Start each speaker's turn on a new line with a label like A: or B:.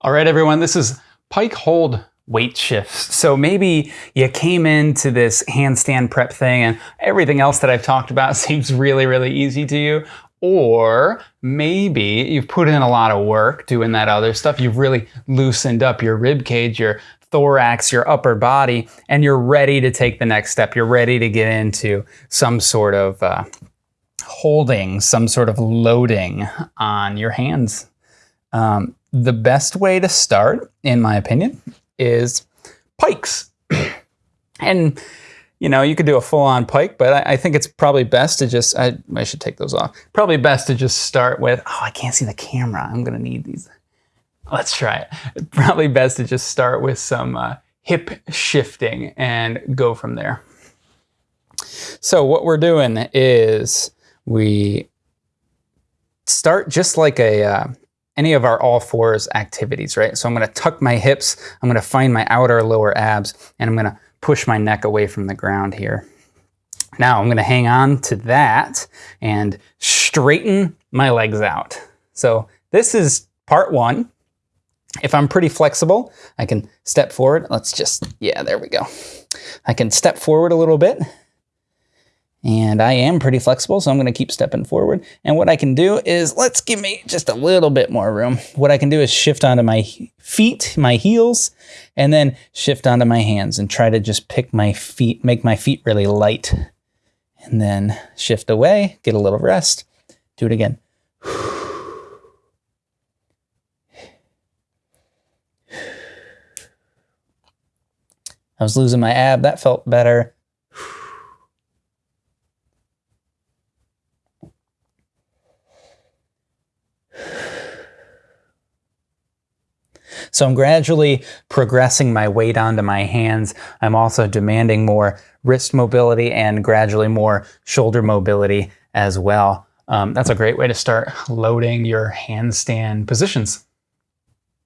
A: All right, everyone, this is pike hold weight shifts. So maybe you came into this handstand prep thing and everything else that I've talked about seems really, really easy to you. Or maybe you've put in a lot of work doing that other stuff. You've really loosened up your rib cage, your thorax, your upper body, and you're ready to take the next step. You're ready to get into some sort of uh, holding, some sort of loading on your hands. Um, the best way to start, in my opinion, is pikes. and you know, you could do a full-on pike, but I, I, think it's probably best to just, I, I should take those off. Probably best to just start with, oh, I can't see the camera. I'm gonna need these. Let's try it. Probably best to just start with some uh, hip shifting and go from there. So what we're doing is we start just like a, uh, any of our all fours activities, right? So I'm gonna tuck my hips, I'm gonna find my outer lower abs, and I'm gonna push my neck away from the ground here. Now I'm gonna hang on to that and straighten my legs out. So this is part one. If I'm pretty flexible, I can step forward. Let's just, yeah, there we go. I can step forward a little bit and I am pretty flexible, so I'm gonna keep stepping forward. And what I can do is, let's give me just a little bit more room. What I can do is shift onto my feet, my heels, and then shift onto my hands and try to just pick my feet, make my feet really light. And then shift away, get a little rest, do it again. I was losing my ab, that felt better. So I'm gradually progressing my weight onto my hands. I'm also demanding more wrist mobility and gradually more shoulder mobility as well. Um, that's a great way to start loading your handstand positions.